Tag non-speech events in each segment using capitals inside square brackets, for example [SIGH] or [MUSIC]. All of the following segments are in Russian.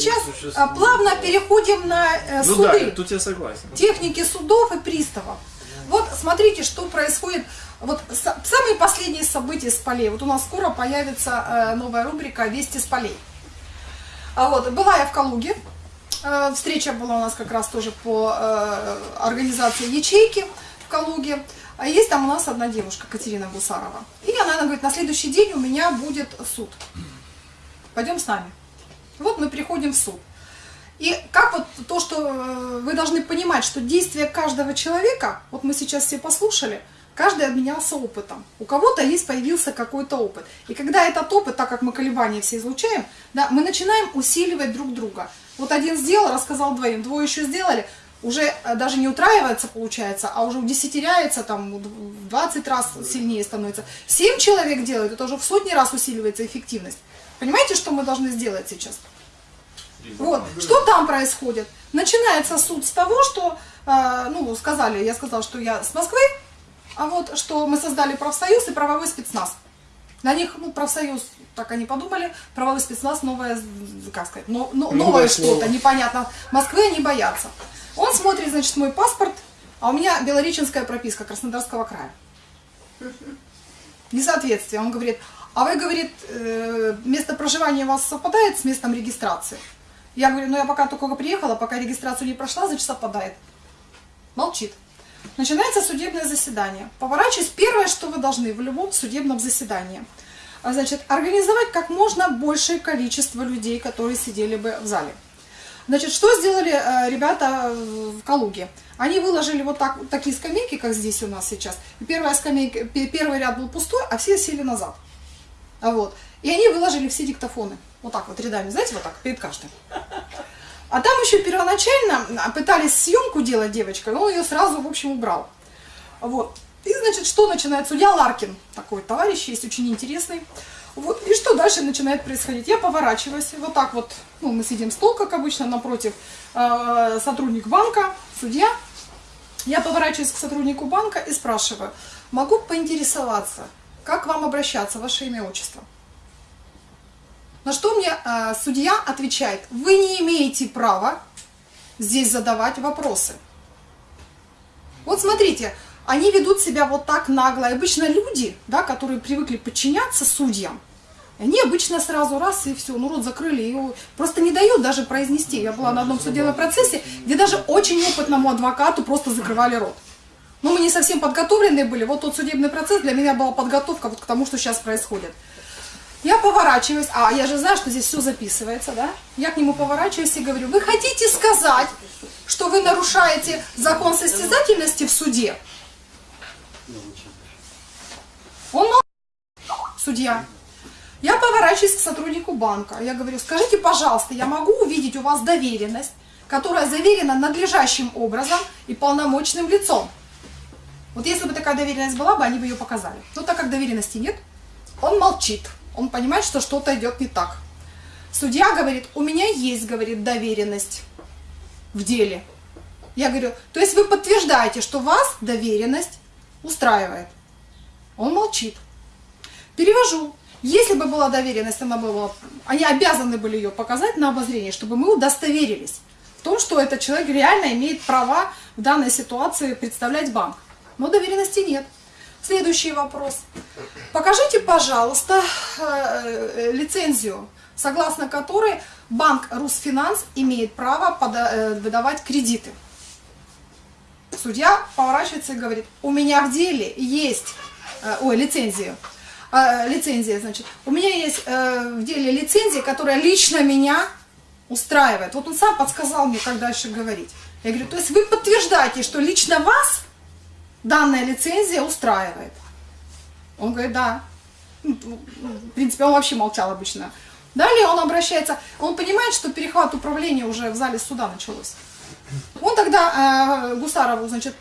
сейчас существует. а, плавно переходим на э, Ну суды. да, тут я согласен. техники судов и приставов. Вот смотрите, что происходит. Вот са- самые последние события с полей. Вот у нас скоро появится э, новая рубрика «Вести с полей». А вот, была я в Калуге. Э, встреча была у нас как раз тоже по организации ячейки в Калуге. А есть там у нас одна девушка, Катерина Гусарова. И она, она говорит, на следующий день у меня будет суд. Пойдем с нами. Вот мы приходим в суд. И как вот то, что э, вы должны понимать, что действие каждого человека, вот мы сейчас все послушали, каждый обменялся опытом. У кого-то есть появился какой-то опыт. И когда этот опыт, так как мы колебания все излучаем, да, мы начинаем усиливать друг друга. Вот один сделал, рассказал двоим, двое еще сделали, уже э, даже не утраивается, получается, а уже удесятеряется, там, в 20 раз сильнее становится. Семь человек делают, это уже в сотни раз усиливается эффективность. Понимаете, что мы должны сделать сейчас? Вот. Что там происходит? Начинается суд с того, что, э, ну, сказали, я сказала, что я с Москвы, а вот, что мы создали профсоюз и правовой спецназ. На них, ну, профсоюз, так они подумали, правовой спецназ, новое, как сказать, но- но- новое, Новое что-то, непонятно. Москвы они боятся. Он смотрит, значит, мой паспорт, а у меня белореченская прописка Краснодарского края. Несоответствие. Он говорит, а вы, говорит, э, место проживания у вас совпадает с местом регистрации? Я говорю, ну я пока только приехала, пока регистрацию не прошла, значит совпадает. Молчит. Начинается судебное заседание. Поворачиваюсь, первое, что вы должны в любом судебном заседании, а, значит, организовать как можно большее количество людей, которые сидели бы в зале. Значит, что сделали э, ребята в Калуге? Они выложили вот так, такие скамейки, как здесь у нас сейчас. Первая скамейка, пе- первый ряд был пустой, а все сели назад. А Вот. И они выложили все диктофоны. Вот так вот рядами, знаете, вот так, перед каждым. А там еще первоначально а, пытались съемку делать девочка, но он ее сразу, в общем, убрал. Вот. И, значит, что начинает? Судья Ларкин, такой товарищ есть, очень интересный. Вот. И что дальше начинает происходить? Я поворачиваюсь, вот так вот, ну, мы сидим стол, как обычно, напротив э, сотрудник банка, судья. Я поворачиваюсь к сотруднику банка и спрашиваю, могу поинтересоваться, как вам обращаться, ваше имя, отчество? На что мне э, судья отвечает, вы не имеете права здесь задавать вопросы. Вот смотрите, они ведут себя вот так нагло. И обычно люди, да, которые привыкли подчиняться судьям, они обычно сразу раз и все, ну рот закрыли, и просто не дают даже произнести. Я была на одном судебном процессе, где даже очень опытному адвокату просто закрывали рот. Ну, мы не совсем подготовленные были. Вот тот судебный процесс для меня была подготовка вот к тому, что сейчас происходит. Я поворачиваюсь, а я же знаю, что здесь все записывается, да? Я к нему поворачиваюсь и говорю, вы хотите сказать, что вы нарушаете закон состязательности в суде? Он судья. Я поворачиваюсь к сотруднику банка. Я говорю, скажите, пожалуйста, я могу увидеть у вас доверенность, которая заверена надлежащим образом и полномочным лицом? Вот если бы такая доверенность была бы, они бы ее показали. Но так как доверенности нет, он молчит. Он понимает, что что-то идет не так. Судья говорит, у меня есть, говорит, доверенность в деле. Я говорю, то есть вы подтверждаете, что вас доверенность устраивает. Он молчит. Перевожу. Если бы была доверенность, она была, они обязаны были ее показать на обозрение, чтобы мы удостоверились в том, что этот человек реально имеет права в данной ситуации представлять банк. Но доверенности нет. Следующий вопрос. Покажите, пожалуйста, э, э, лицензию, согласно которой банк Русфинанс имеет право э, выдавать кредиты. Судья поворачивается и говорит, у меня в деле есть, ой, лицензия, э, лицензия, значит, у меня есть в деле лицензия, которая лично меня устраивает. Вот он сам подсказал мне, как дальше говорить. Я говорю, то есть вы подтверждаете, что лично вас данная лицензия устраивает? Он говорит, да. Ну, В принципе, он вообще молчал обычно. Далее он обращается, он понимает, что перехват управления уже в зале суда началось. Он тогда э, Гусарову, значит,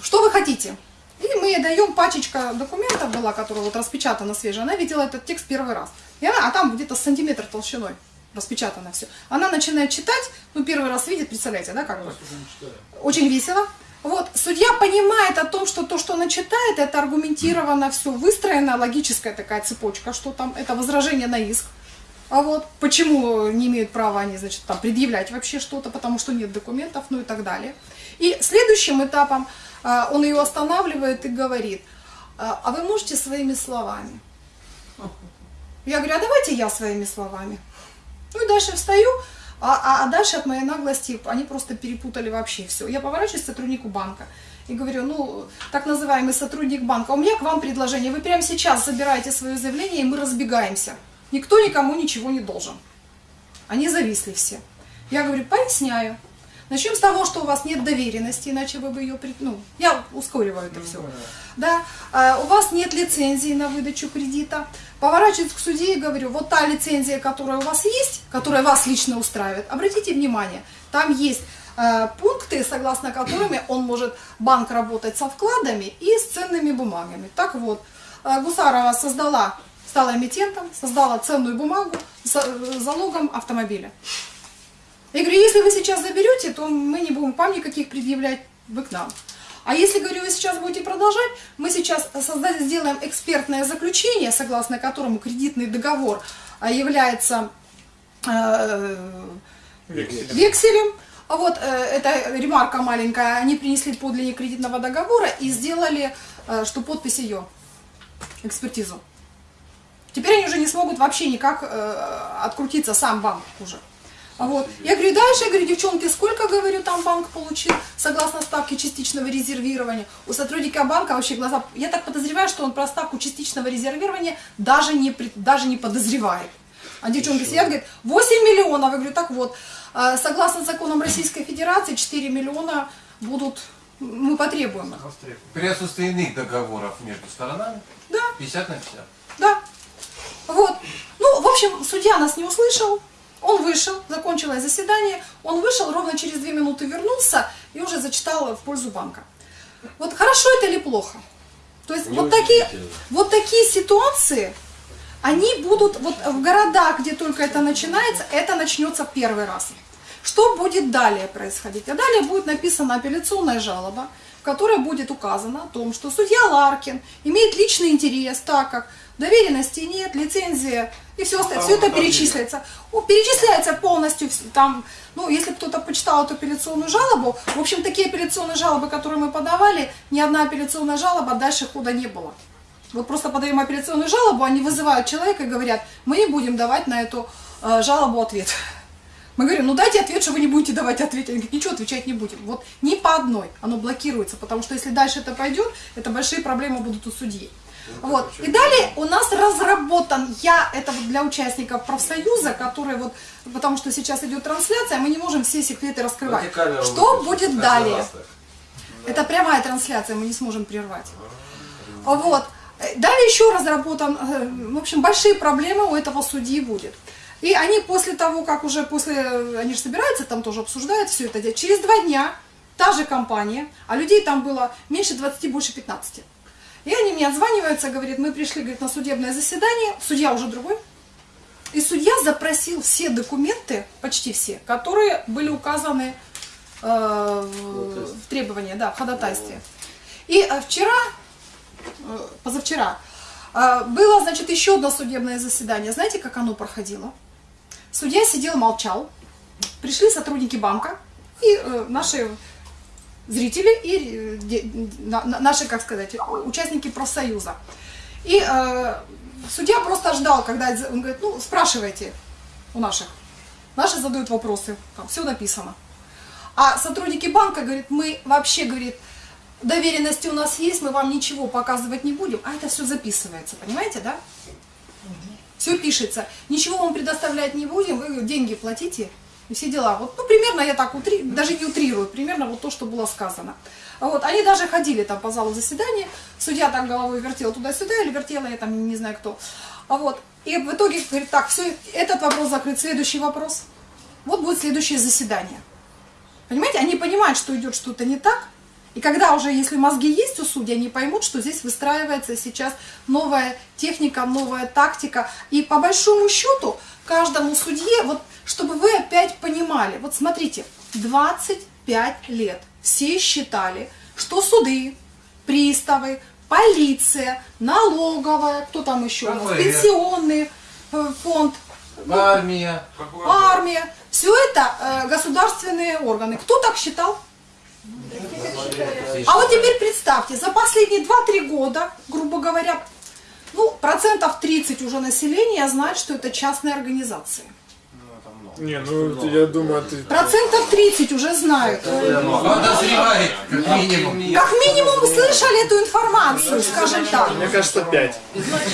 что вы хотите? И мы ей даем пачечка документов была, которая вот распечатана свежая. Она видела этот текст первый раз. И она, а там где-то сантиметр толщиной распечатано все. Она начинает читать, ну первый раз видит, представляете, да, как бы. Очень весело. Вот, судья понимает о том, что то, что она читает, это аргументировано все, выстроена логическая такая цепочка, что там это возражение на иск. А вот почему не имеют права они, значит, там предъявлять вообще что-то, потому что нет документов, ну и так далее. И следующим этапом а, он ее останавливает и говорит, а, а вы можете своими словами? Я говорю, а давайте я своими словами. Ну и дальше встаю, а, а, а дальше от моей наглости они просто перепутали вообще все. Я поворачиваюсь к сотруднику банка и говорю, ну, так называемый сотрудник банка, у меня к вам предложение, вы прямо сейчас забираете свое заявление, и мы разбегаемся. Никто никому ничего не должен. Они зависли все. Я говорю, поясняю. Начнем с того, что у вас нет доверенности, иначе вы бы ее... Ну, я ускориваю это все. Да, а, у вас нет лицензии на выдачу кредита. Поворачиваюсь к суде и говорю, вот та лицензия, которая у вас есть, которая вас лично устраивает, обратите внимание, там есть э, пункты, согласно которыми он может, банк работать со вкладами и с ценными бумагами. Так вот, э, Гусарова создала, стала эмитентом, создала ценную бумагу с э, залогом автомобиля. Я говорю, если вы сейчас заберете, то мы не будем вам никаких предъявлять, вы к нам. А если, говорю, вы сейчас будете продолжать, мы сейчас создать, сделаем экспертное заключение, согласно которому кредитный договор а, является э, векселем. векселем. А вот э, эта ремарка маленькая, они принесли подлинник кредитного договора и сделали, э, что подпись ее, экспертизу. Теперь они уже не смогут вообще никак э, открутиться, сам банк уже. А вот. Я говорю, дальше, я говорю, девчонки, сколько, говорю, там банк получил, согласно ставке частичного резервирования. У сотрудника банка вообще глаза, я так подозреваю, что он про ставку частичного резервирования даже не, даже не подозревает. А девчонки сидят, говорят, 8 миллионов. Я говорю, так вот, а, согласно законам Российской Федерации, 4 миллиона будут, мы потребуем При отсутствии иных договоров между сторонами? Да. 50 на 50? Да. Вот. Ну, в общем, судья нас не услышал, он вышел, закончилось заседание, он вышел, ровно через две минуты вернулся и уже зачитал в пользу банка. Вот хорошо это или плохо? То есть вот такие, вот такие ситуации, они будут вот в городах, где только это начинается, это начнется первый раз. Что будет далее происходить? А далее будет написана апелляционная жалоба, в которой будет указано о том, что судья Ларкин имеет личный интерес, так как доверенности нет, лицензия и все остальное, все это перечисляется. Перечисляется полностью, там, ну, если кто-то почитал эту апелляционную жалобу, в общем, такие апелляционные жалобы, которые мы подавали, ни одна апелляционная жалоба дальше хода не было. Вот просто подаем апелляционную жалобу, они вызывают человека и говорят, мы не будем давать на эту э, жалобу ответ. Мы говорим, ну дайте ответ, что вы не будете давать ответ. Они говорят, ничего отвечать не будем. Вот ни по одной оно блокируется, потому что если дальше это пойдет, это большие проблемы будут у судьи. Вот. И далее у нас разработан, я, это вот для участников профсоюза, которые вот, потому что сейчас идет трансляция, мы не можем все секреты раскрывать. Что будет далее? Это прямая трансляция, мы не сможем прервать. Вот. Далее еще разработан, э, в общем, большие проблемы у этого судьи будет. И они после того, как уже после, они же собираются, там тоже обсуждают все это, через два дня та же компания, а людей там было меньше 20, больше 15. И они мне отзваниваются, говорят, мы пришли говорит, на судебное заседание, судья уже другой. И судья запросил все документы, почти все, которые были указаны э, в, требовании, да, в ходатайстве. И э, вчера, э, позавчера, э, было, значит, еще одно судебное заседание. Знаете, как оно проходило? Судья сидел, молчал. Пришли сотрудники банка и э, наши зрители и э, наши, как сказать, участники профсоюза. И э, судья просто ждал, когда он говорит, ну, спрашивайте у наших. Наши задают вопросы, там все написано. А сотрудники банка говорят, мы вообще, говорит, доверенности у нас есть, мы вам ничего показывать не будем, а это все записывается, понимаете, да? Все пишется, ничего вам предоставлять не будем, вы деньги платите, и все дела. Вот, ну, примерно я так утри, даже не утрирую, примерно вот то, что было сказано. Вот, они даже ходили там по залу заседания, судья так головой вертел туда-сюда, или вертела я там, не знаю кто. А вот, и в итоге говорит, так, все, этот вопрос закрыт, следующий вопрос. Вот будет следующее заседание. Понимаете, они понимают, что идет что-то не так, и когда уже, если мозги есть у судей, они поймут, что здесь выстраивается сейчас новая техника, новая тактика. И по большому счету, каждому судье, вот чтобы вы опять понимали, вот смотрите, 25 лет все считали, что суды, приставы, полиция, налоговая, кто там еще у нас, пенсионный э, фонд, Армия. армия. Все это э, государственные органы. Кто так считал? А вот теперь представьте, за последние 2-3 года, грубо говоря, ну, процентов 30 уже населения знает, что это частные организации. Не, ну я думаю, ты... Процентов 30 уже знают. Подозревает, как минимум. Как минимум слышали эту информацию, скажем так. Мне кажется, пять.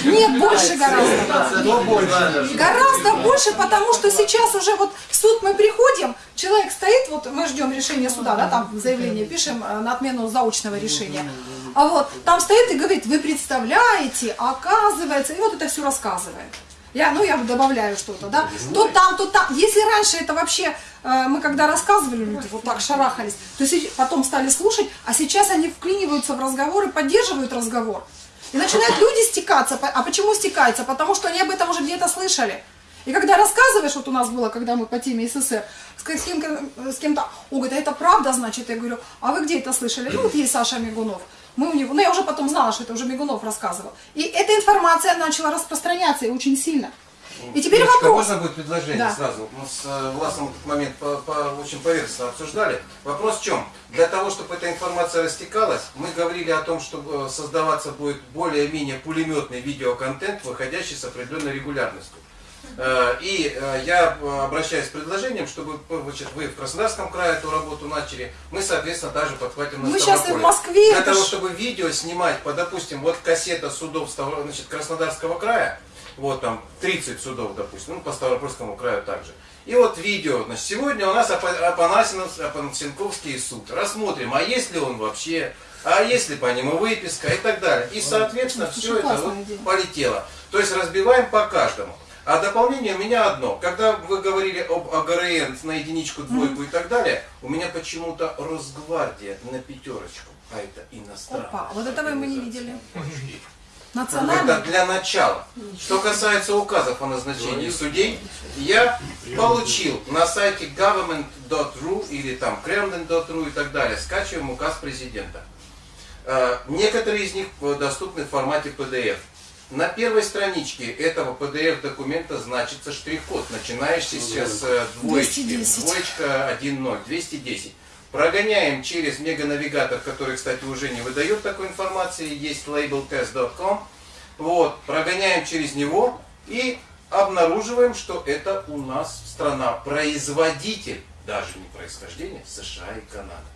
Нет, больше гораздо. Гораздо больше, потому что сейчас уже вот в суд мы приходим, человек стоит, вот мы ждем решения суда, да, там заявление пишем э, на отмену заочного решения. А вот там стоит и говорит, вы представляете, оказывается, и вот это все рассказывает. Я, ну, я добавляю что-то, да. То там, то там. Если раньше это вообще, э, мы когда рассказывали, люди вот так шарахались, то се- потом стали слушать, а сейчас они вклиниваются в разговор и поддерживают разговор. И начинают люди стекаться. А почему стекаются? Потому что они об этом уже где-то слышали. И когда рассказываешь, вот у нас было, когда мы по теме СССР, с кем- с кем- с кем-то, он говорит, а это правда, значит, я говорю, а вы где это слышали? Ну, вот есть Саша Мигунов. Мы у него, ну я уже потом знала, что это уже Мигунов рассказывал. И эта информация начала распространяться и очень сильно. И теперь Девочка, вопрос. можно будет предложение Да. сразу? Мы с э, Власом этот момент по, по- очень поверхностно обсуждали. Вопрос в чем? Для того, чтобы эта информация растекалась, мы говорили о том, что э, создаваться будет более-менее пулеметный видеоконтент, выходящий с определенной регулярностью. Э, И э, я э, обращаюсь с предложением, чтобы значит, вы в Краснодарском крае эту работу начали, мы, соответственно, также подхватим на Мы щас и в. Москве, Для того, чтобы видео снимать, по, допустим, вот кассета судов значит, Краснодарского края, вот там 30 судов, допустим, ну, по Ставропольскому краю также. И вот видео, значит, сегодня у нас Апанасенковский суд. Рассмотрим, а есть ли он вообще, а есть ли по нему выписка и так далее. И, соответственно, все это вот полетело. То есть разбиваем по каждому. А дополнение у меня одно. Когда вы говорили об АГРН на единичку, двойку и так далее, у меня почему-то Росгвардия на пятерочку. А это иностранная. Опа, вот этого мы не видели. Это Национальный. для начала. Что касается указов о назначении судей, я получил на сайте government.ru или там kremlin.ru и так далее, скачиваем указ президента. Э, Некоторые из них доступны в формате PDF. На первой страничке этого PDF документа значится штрих-код, начинающийся с э, двоечки. 210. Двоечка 1.0, 210. Прогоняем через меганавигатор, который, кстати, уже не выдает такой информации, есть labeltest.com. Вот, прогоняем через него и обнаруживаем, что это у нас страна-производитель, даже не происхождение, США и Канада.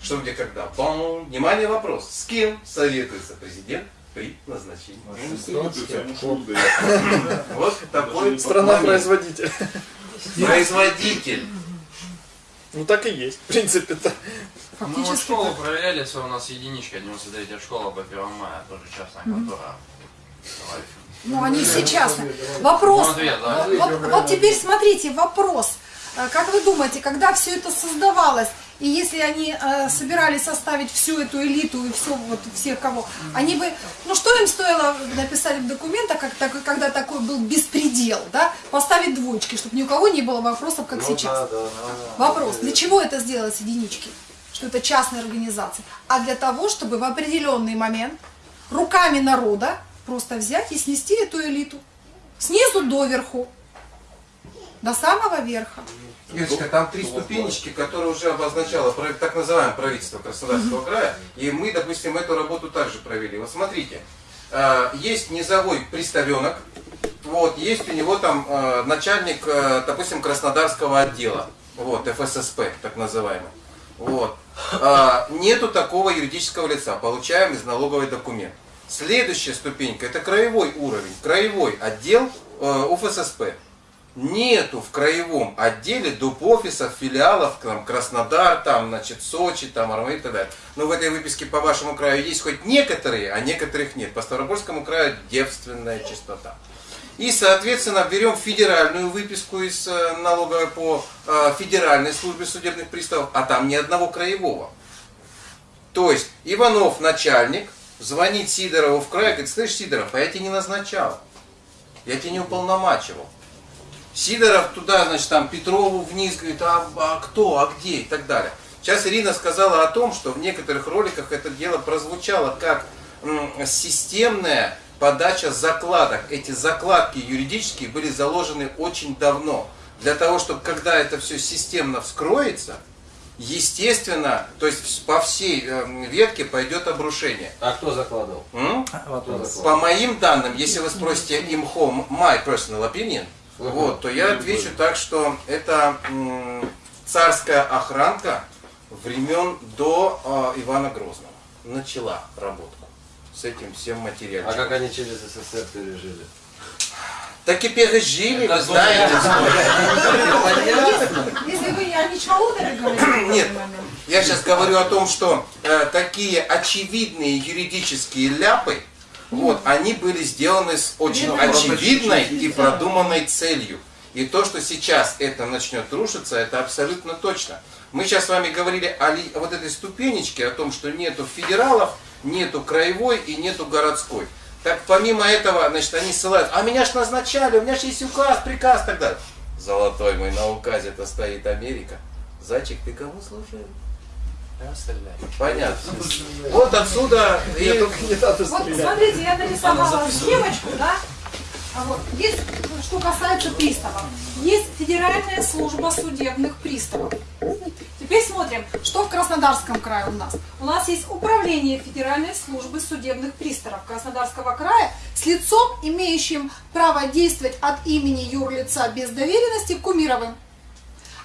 Что где когда? Бом! Внимание, вопрос. С кем советуется президент при назначении? [LAUGHS] Вот такой Страна-производитель. [LAUGHS] производитель. Ну так и есть, в принципе-то. Мы вот школу проверяли, если у нас единичка, 99 школа по 1 мая, тоже частная контора. Ну, они все частные. Вопрос. Ну, вот теперь смотрите, вопрос. Э, Как вы думаете, когда все это создавалось, и если они э, собирались составить всю эту элиту и все, вот, всех кого, они бы, ну что им стоило написать в документах, как, такой- когда такой был беспредел, да, поставить двоечки, чтобы ни у кого не было вопросов, как сейчас. Вопрос, для чего это сделать единички? Что это частная организация. А для того, чтобы в определенный момент руками народа просто взять и снести эту элиту. Снизу доверху. До самого верха. Юрочка, там три ступенечки, которые уже обозначало так называемое правительство Краснодарского края. И мы, допустим, эту работу также провели. Вот смотрите, э, есть низовой приставенок, вот, есть у него там э, начальник, э, допустим, Краснодарского отдела, вот, ФССП, так называемый. Вот. Нету такого юридического лица, получаем из налоговый документ. Следующая ступенька, это краевой уровень, краевой отдел УФССП. Нету в краевом отделе доп. офисов, филиалов, там, Краснодар, там, значит, Сочи, там, Армавир и так далее. Но в этой выписке по вашему краю есть хоть некоторые, а некоторых нет. По Ставропольскому краю девственная чистота. И, соответственно, берем федеральную выписку из э, налоговой по э, федеральной службе судебных приставов, а там ни одного краевого. То есть Иванов, начальник, звонит Сидорову в край, говорит, слышь, Сидоров, а я тебя не назначал, я тебя не уполномачивал. Сидоров туда, значит, там Петрову вниз, говорит, а, а кто, а где и так далее. Сейчас Ирина сказала о том, что в некоторых роликах это дело прозвучало как м, системное подача закладок. Эти закладки юридические были заложены очень давно. Для того, чтобы когда это все системно вскроется, естественно, то есть по всей э, ветке пойдет обрушение. А кто закладывал? М? Кто закладывал? По моим данным, если вы спросите имхо, my personal opinion, Ага. вот, то я отвечу так, что это царская охранка времен до э, Ивана Грозного начала работку с этим всем материалом. А как они через СССР пережили? Так и пережили, Это вы знаете. Если вы о Ничволодаре говорите, Нет. Я сейчас говорю о том, что э, такие очевидные юридические ляпы, вот, они были сделаны с очень очевидной и продуманной целью. И то, что сейчас это начнет рушиться, это абсолютно точно. Мы сейчас с вами говорили о, вот этой ступенечке, о том, что нету федералов, нету краевой и нету городской. Так помимо этого, значит, они ссылают, а меня ж назначали, у меня же есть указ, приказ и так далее. Золотой мой, на указе-то стоит Америка. Зайчик, ты кому служил? Понятно. Вот отсюда и Мне только не надо Вот смотрите, я нарисовала схемочку, да? А вот есть, что касается приставов, есть Федеральная служба судебных приставов. Теперь смотрим, что в Краснодарском крае у нас. У нас есть управление Федеральной службы судебных приставов Краснодарского края с лицом, имеющим право действовать от имени юрлица без доверенности Кумировым.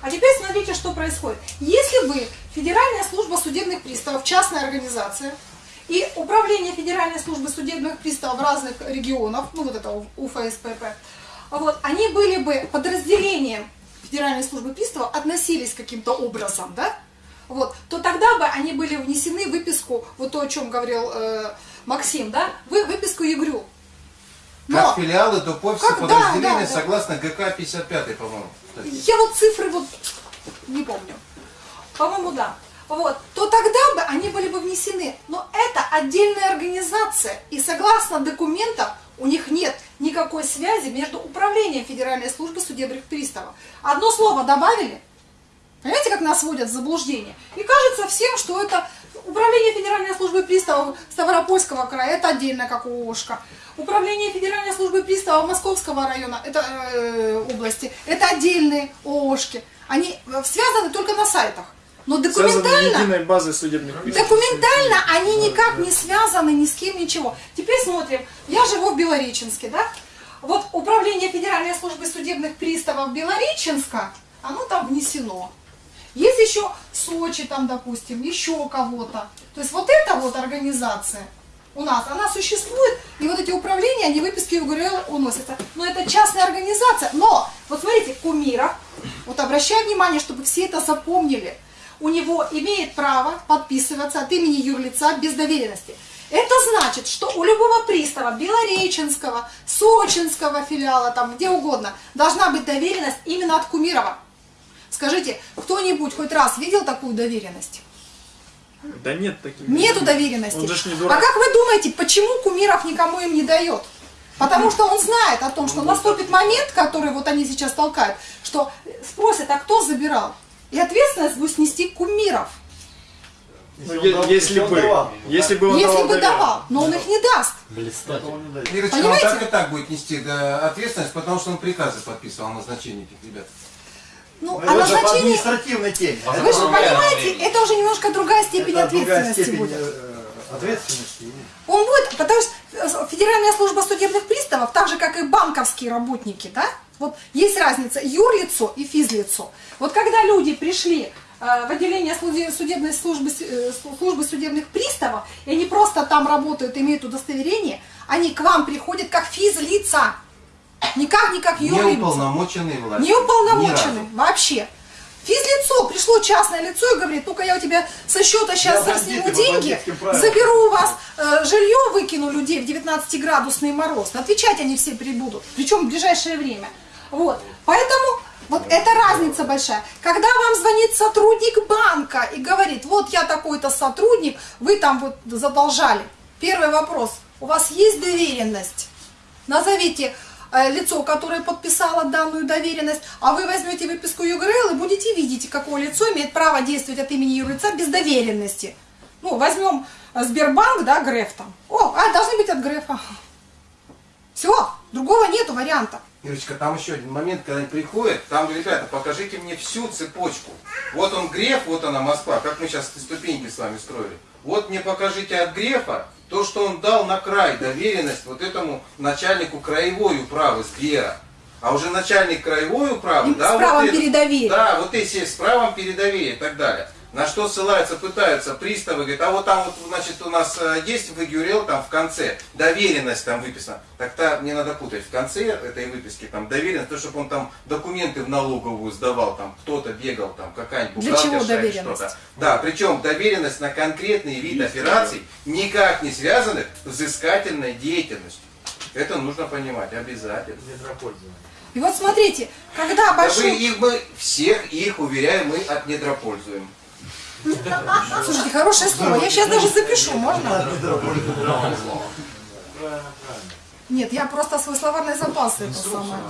А теперь смотрите, что происходит. Если вы Федеральная служба судебных приставов, частная организация, и Управление Федеральной службы судебных приставов разных регионов, ну вот это УФСПП, вот, они были бы подразделением Федеральной службы приставов, относились каким-то образом, да, вот, то тогда бы они были внесены в выписку, вот то, о чем говорил э, Максим, да, в выписку ЕГРЮ. как филиалы Как? Да, подразделения да, да. согласно ГК 55, по-моему. Я вот цифры вот не помню. По-моему, да. Вот, то тогда бы они были бы внесены. Но это отдельная организация. И согласно документам у них нет никакой связи между управлением Федеральной службы судебных приставов. Одно слово добавили, Понимаете, как нас вводят в заблуждение? И кажется всем, что это управление Федеральной службы приставов Ставропольского края, это отдельно как ООшка. Управление Федеральной службы приставов Московского района, это э, области, это отдельные ООшки. Они э, связаны только на сайтах. Но Связаны документально... единой базой судебных приставов. Документально они никак не связаны ни с кем, ничего. Теперь смотрим. Я живу в Белореченске, да? Вот управление Федеральной службы судебных приставов Белореченска, оно там внесено. Есть еще Сочи там, допустим, еще кого-то. То есть вот эта вот организация у нас, она существует, и вот эти управления, они выписки УГРЛ уносятся. Но это частная организация. Но, вот смотрите, Кумиров, вот обращаю внимание, чтобы все это запомнили, у него имеет право подписываться от имени юрлица без доверенности. Это значит, что у любого пристава Белореченского, Сочинского филиала, там где угодно, должна быть доверенность именно от Кумирова. Скажите, кто-нибудь хоть раз видел такую доверенность? Да нет таких. Нету доверенности. Он же не а дурак. как вы думаете, почему Кумиров никому им не дает? Потому что он знает о том, что наступит момент, который вот они сейчас толкают, что спросят, а кто забирал? И ответственность будет снести Кумиров, Ну, если бы, если бы он если давал бы давал, но он их не даст. Ирочка, он Понимаете? так и так будет нести да, ответственность, потому что он приказы подписывал о назначении этих ребят. Ну, Ну, а назначение, административной теме. Вы же понимаете, это уже немножко другая степень Это другая ответственности степень будет. э, ответственности. Он будет, потому что э, Федеральная служба судебных приставов, так же как и банковские работники, да, вот есть разница юрлицо и физлицо. Вот когда люди пришли э, в отделение судебной службы, э, слу- службы судебных приставов, и они просто там работают, имеют удостоверение, они к вам приходят как физлица, никак не как Не юрлицо. уполномоченные власти. Не уполномоченный Ни разу. вообще. Физлицо, пришло частное лицо и говорит, ну-ка я у тебя со счета сейчас Я сниму деньги, заберу у вас э, жилье, выкину людей в 19-градусный мороз. Отвечать они все прибудут, причем в ближайшее время. Вот, поэтому вот это разница большая. Когда вам звонит сотрудник банка и говорит, вот я такой-то сотрудник, вы там вот задолжали. Первый вопрос, у вас есть доверенность? Назовите лицо, которое подписало данную доверенность, а вы возьмете выписку ЮГРЛ и будете видеть, какое лицо имеет право действовать от имени юрлица без доверенности. Ну, возьмем э, Сбербанк, да, Греф там. О, а, должны быть от Грефа. Все, другого нету варианта. Ирочка, там еще один момент, когда они приходят, там, ребята, покажите мне всю цепочку. Вот он Греф, вот она Москва, как мы сейчас ступеньки с вами строили. Вот мне покажите от Грефа то, что он дал на край доверенность вот этому начальнику краевой управы Сбера. А уже начальник краевой управы, да, с правом вот передоверия. Да, вот эти с правом передоверия и так далее. На что ссылаются, пытаются приставы, говорят, а вот там вот, значит, у нас э, есть в ИГЮРЕЛ там в конце, доверенность там выписана. Так-то не надо путать, в конце этой выписки там доверенность, то, чтобы он там документы в налоговую сдавал, там кто-то бегал, там какая-нибудь Для чего бухгалтерша или доверенность? что-то. Да, причем доверенность на конкретный вид операций, никак не связанных с взыскательной деятельностью. Это нужно понимать обязательно. И вот смотрите, когда Да вы большой... их мы всех их, уверяю, мы от недропользуем. Слушайте, хорошее слово. Я сейчас даже запишу, можно? Нет, я просто свой словарный запас это самое.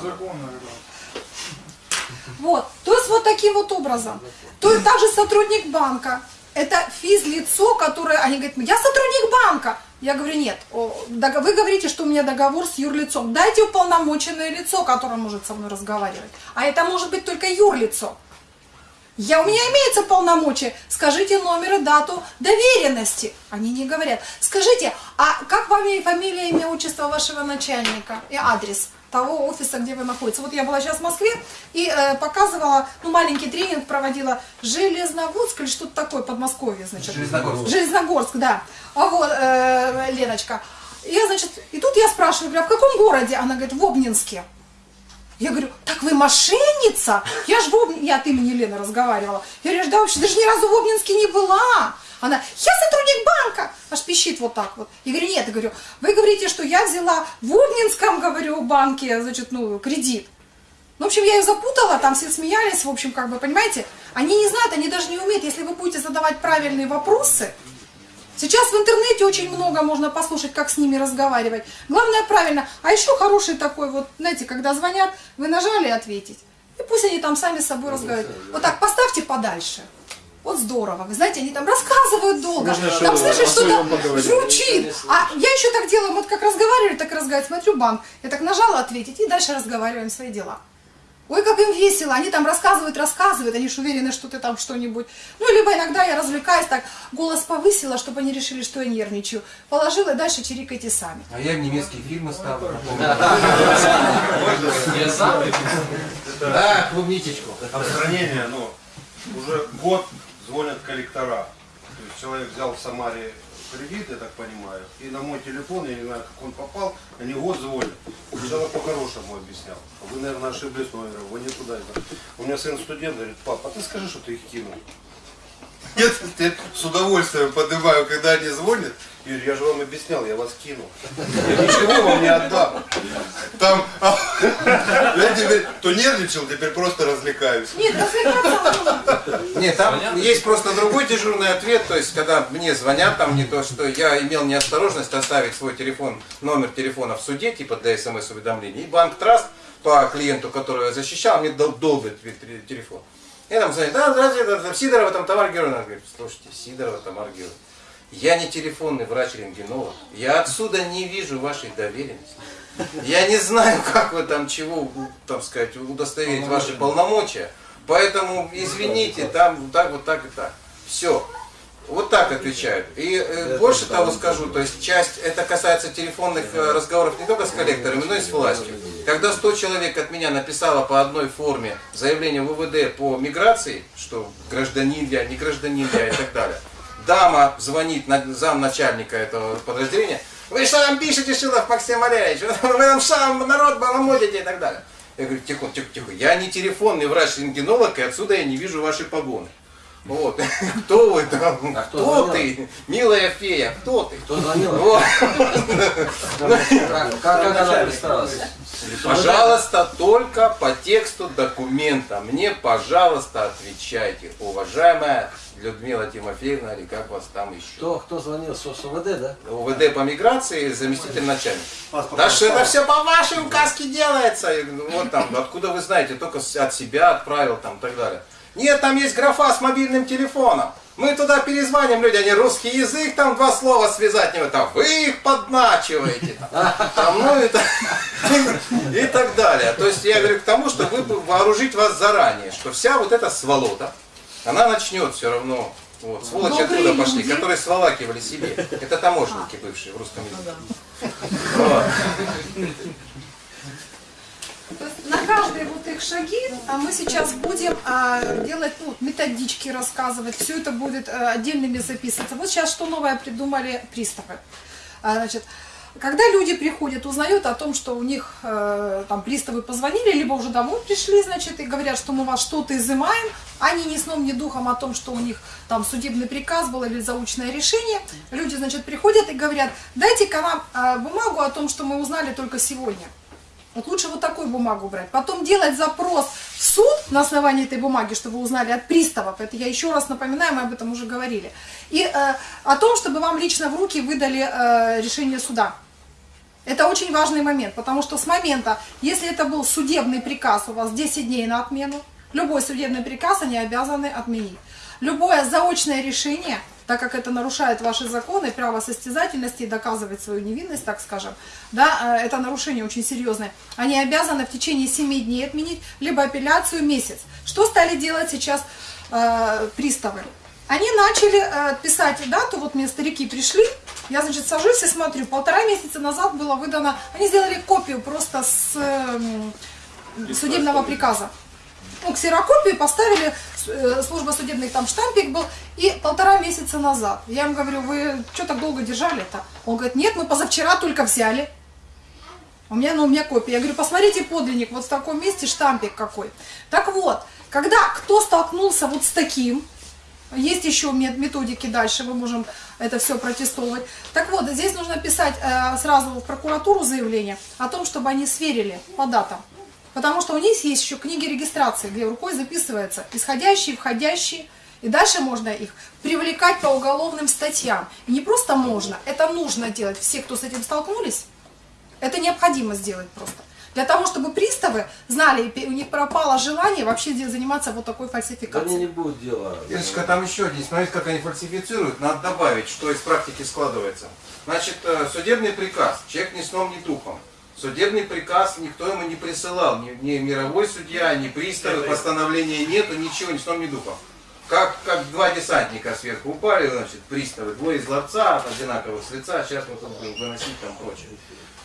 Вот, то есть вот таким вот образом. То есть также сотрудник банка, это физлицо, которое, они говорят, я сотрудник банка. Я говорю, нет, вы говорите, что у меня договор с юрлицом. Дайте уполномоченное лицо, которое может со мной разговаривать. А это может быть только юрлицо. Я, у меня имеется полномочия. Скажите номер и дату доверенности. Они не говорят. Скажите, а как вам и фамилия, имя, отчество вашего начальника и адрес того офиса, где вы находитесь? Вот я была сейчас в Москве и э, показывала, ну, маленький тренинг проводила Железноводск или что-то такое, Подмосковье, значит. Железногорск. Железногорск, да. А вот, э, Леночка. Я, значит, и тут я спрашиваю, говорю, а в каком городе? Она говорит, в Обнинске. Я говорю, так вы мошенница? Я же в Об... я от имени Лены разговаривала. Я говорю, да вообще даже ни разу в Обнинске не была. Она, я сотрудник банка, аж пищит вот так вот. Я говорю, нет, я говорю, вы говорите, что я взяла в Обнинском, говорю, банке, значит, ну, кредит. Ну, в общем, я ее запутала, там все смеялись, в общем, как бы, понимаете, они не знают, они даже не умеют, если вы будете задавать правильные вопросы, Сейчас в интернете очень много можно послушать, как с ними разговаривать. Главное правильно. А еще хороший такой вот, знаете, когда звонят, вы нажали ответить. И пусть они там сами с собой разговаривают. Вот так поставьте подальше. Вот здорово. Вы знаете, они там рассказывают долго. Можно там, слышишь, что-то журчит. А я еще так делаю, вот как разговариваю, так и разговариваю. Смотрю банк. Я так нажала ответить и дальше разговариваем свои дела. Ой, как им весело, они там рассказывают, рассказывают, они же уверены, что ты там что-нибудь. Ну, либо иногда я развлекаюсь, так голос повысила, чтобы они решили, что я нервничаю. Положила и дальше чирикайте сами. А я в немецкие фильмы ставлю. Я сам? Да, клубничечку. Отстранение, ну, уже год звонят коллектора. То есть человек взял в Самаре кредит, я так понимаю, и на мой телефон, я не знаю, как он попал, они год звонят. Человек по-хорошему объяснял, вы, наверное, ошиблись номером, вы не туда. это». У меня сын студент говорит, папа, а ты скажи, что ты их кинул. Я теперь с удовольствием поднимаю, когда они звонят. Юрий, я же вам объяснял, я вас кинул. Я ничего вам не отдам. Там, я теперь то нервничал, теперь просто развлекаюсь. Нет, развлекаться. Нет, там Понятно. есть просто другой дежурный ответ, то есть когда мне звонят, там не то, что я имел неосторожность оставить свой телефон, номер телефона в суде, типа для смс-уведомлений, и банк Траст по клиенту, которого я защищал, мне дол- долбит те- телефон. Я там звоню, да, здравствуйте, это Сидорова, там Тамара Георгиевна. Она говорит, слушайте, Сидорова, Тамара Георгиевна, я не телефонный врач-рентгенолог, я отсюда не вижу вашей доверенности. Я не знаю, как вы там чего, там сказать, удостоверить ваши полномочия. Поэтому, извините, там вот так, вот так и так. Все. Вот так отвечают. И э, больше того скажу, то есть часть, это касается телефонных э, разговоров не только с коллекторами, но и с властью. Когда 100 человек от меня написало по одной форме заявление в УВД по миграции, что гражданин я, не гражданин я и так далее, дама звонит на замначальника этого подразделения, вы что там пишете, Шилов Максим Валерьевич, [LAUGHS] вы там сам народ баламутите и так далее. Я говорю, тихо, тихо, тихо, я не телефонный врач-рентгенолог, и отсюда я не вижу ваши погоны. Вот. [LAUGHS] Кто вы там? А кто кто ты? Милая фея, кто ты? Кто звонил? [LAUGHS] Вот. Как, как она представилась? Пожалуйста, только по тексту документа. Мне, пожалуйста, отвечайте. Уважаемая Людмила Тимофеевна, или как вас там еще? Кто, кто звонил? С ОВД, да? УВД по миграции, заместитель начальника. Да что это все по вашей указке делается. Вот там, откуда вы знаете, только от себя отправил там и так далее. Нет, там есть графа с мобильным телефоном. Мы туда перезваним люди, они русский язык, там два слова связать не могут, а вы их подначиваете. Там, там, ну, это, [LAUGHS] и так далее. То есть я говорю к тому, что вы вооружить вас заранее, что вся вот эта сволота, она начнет все равно вот, сволочи Добрые откуда пошли, люди. которые сволакивали себе. Это таможенники бывшие в русском языке. Вот. На каждые вот их шаги а, мы сейчас будем а, делать ну, методички рассказывать, все это будет а, отдельными записываться. Вот сейчас что новое придумали приставы. А, значит, когда люди приходят, узнают о том, что у них э, там приставы позвонили, либо уже домой пришли, значит, и говорят, что мы вас что-то изымаем, они ни сном, ни духом о том, что у них там судебный приказ был или заучное решение, люди, значит, приходят и говорят, дайте-ка нам э, бумагу о том, что мы узнали только сегодня. Вот лучше вот такую бумагу брать. Потом делать запрос в суд на основании этой бумаги, чтобы вы узнали от приставов. Это я еще раз напоминаю, мы об этом уже говорили. И э, о том, чтобы вам лично в руки выдали э, решение суда. Это очень важный момент, потому что с момента, если это был судебный приказ, у вас 10 дней на отмену, любой судебный приказ они обязаны отменить. Любое заочное решение, так как это нарушает ваши законы, право состязательности и доказывать свою невинность, так скажем, да, э, это нарушение очень серьезное, они обязаны в течение 7 дней отменить, либо апелляцию месяц. Что стали делать сейчас э, приставы? Они начали э, писать дату, вот мне старики пришли, я, значит, сажусь и смотрю, полтора месяца назад было выдано, они сделали копию просто с эм, судебного приказа. Ну, ксерокопию поставили, э, служба судебных там штампик был, и полтора месяца назад. Я им говорю, вы что так долго держали-то? Он говорит, нет, мы позавчера только взяли. У меня, ну, у меня копия. Я говорю, посмотрите подлинник, вот в таком месте штампик какой. Так вот, когда кто столкнулся вот с таким, есть еще мет- методики дальше, мы можем это все протестовывать. Так вот, здесь нужно писать э, сразу в прокуратуру заявление о том, чтобы они сверили по датам. Потому что у них есть еще книги регистрации, где рукой записывается исходящие, входящие. И дальше можно их привлекать по уголовным статьям. И не просто можно, это нужно делать. Все, кто с этим столкнулись, это необходимо сделать просто. Для того, чтобы приставы знали, у них пропало желание вообще заниматься вот такой Да фальсификацией. не будет дела. Ирочка, там еще один, смотрите, как они фальсифицируют, надо добавить, что из практики складывается. Значит, э, судебный приказ, человек ни сном, ни духом. Судебный приказ никто ему не присылал, ни, ни мировой судья, ни приставы, постановления нету, ничего, ни сном, ни духом. Как, как два десантника сверху упали, значит, приставы, двое из ларца, одинаковых с лица, сейчас мы тут будем выносить там прочее.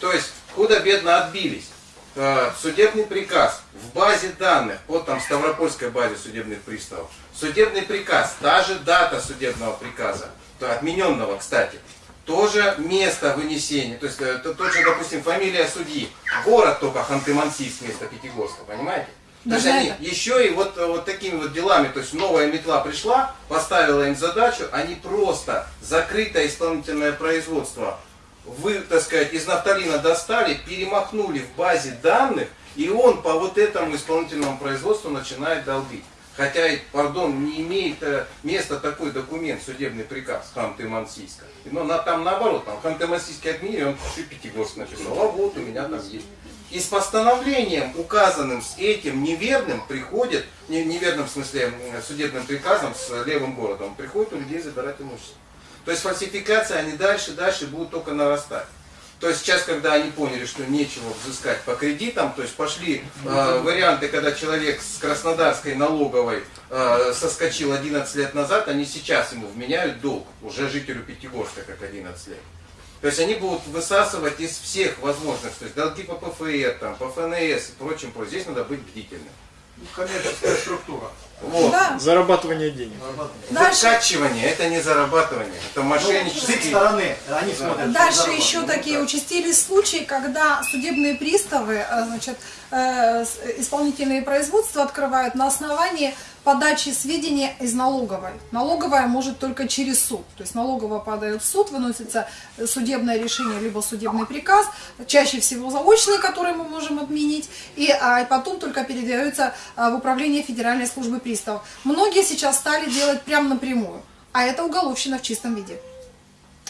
То есть, худо-бедно отбились. Э, Судебный приказ в базе данных, вот там Ставропольской базе судебных приставов. Судебный приказ, та же дата судебного приказа, то отмененного, кстати, тоже место вынесения, то есть э, то- тот же, допустим, фамилия судьи, город только Ханты-Мансийск вместо Пятигорска, понимаете? То есть они это. еще и вот, э, вот такими вот делами, то есть новая метла пришла, поставила им задачу, они просто закрытое исполнительное производство вы, так сказать, из нафталина достали, перемахнули в базе данных, и он по вот этому исполнительному производству начинает долбить. Хотя, пардон, не имеет э, места такой документ, судебный приказ Ханты-Мансийска. Но на, там наоборот, там Ханты-Мансийский отменили, он еще Пятигорск написал, а вот у меня там есть. И с постановлением, указанным с этим неверным, приходит, не, неверным в смысле судебным приказом с левым городом, приходит у людей забирать имущество. То есть фальсификации, они дальше, дальше будут только нарастать. То есть сейчас, когда они поняли, что нечего взыскать по кредитам, то есть пошли э, варианты, когда человек с Краснодарской налоговой э, соскочил 11 лет назад, они сейчас ему вменяют долг, уже жителю Пятигорска, как 11 лет. То есть они будут высасывать из всех возможных, то есть долги по ПФР, там, по ФНС и прочим, прочим. Здесь надо быть бдительным. Ну, Коммерческая структура. Вот. Да. Зарабатывание денег. Дальше, Закачивание, это не зарабатывание, это С их мошенничество. стороны, они смотрят. Дальше еще Ну, такие так. участились случаи, когда судебные приставы, э, значит, э, исполнительные производства открывают на основании подачи сведений из налоговой. Налоговая может только через суд. То есть налоговая подает в суд, выносится судебное решение, либо судебный приказ, чаще всего заочный, который мы можем отменить, и а, потом только передается а, в управление Федеральной службы приставов. Многие сейчас стали делать прямо напрямую, а это уголовщина в чистом виде.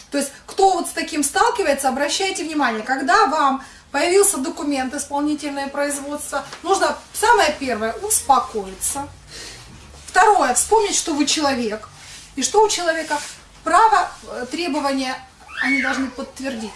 То есть, кто вот с таким сталкивается, обращайте внимание, когда вам появился документ исполнительное производство, нужно самое первое успокоиться. Второе, вспомнить, что вы человек. И что у человека? Право э, требования они должны подтвердить.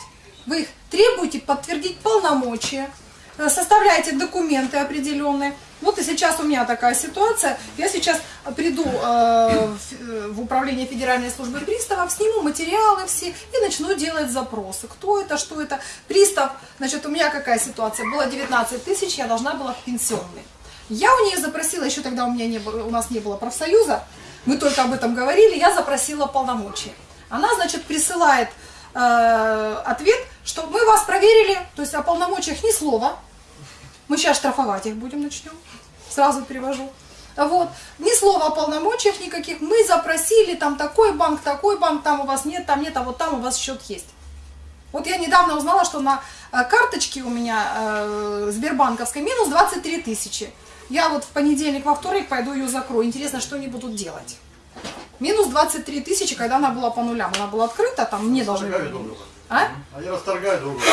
Вы их требуете подтвердить полномочия, э, составляете документы определенные. Вот и сейчас у меня такая ситуация. Я сейчас приду э, э, в управление Федеральной службы приставов, сниму материалы все и начну делать запросы. Кто это, что это. Пристав, значит, у меня какая ситуация? Было 19 тысяч, я должна была в пенсионный. Я у нее запросила, еще тогда у меня не было, у нас не было профсоюза, мы только об этом говорили, я запросила полномочия. Она, значит, присылает э, ответ, что мы вас проверили, то есть о полномочиях ни слова, мы сейчас штрафовать их будем начнем, сразу перевожу. Вот, ни слова о полномочиях никаких, мы запросили, там такой банк, такой банк, там у вас нет, там нет, а вот там у вас счет есть. Вот я недавно узнала, что на э, карточке у меня э, Сбербанковской минус 23 тысячи. Я вот в понедельник, во вторник пойду ее закрою. Интересно, что они будут делать. Минус 23 тысячи, когда она была по нулям. Она была открыта, там мне должны Расторгаю были. друга. А? Они расторгают друг друга.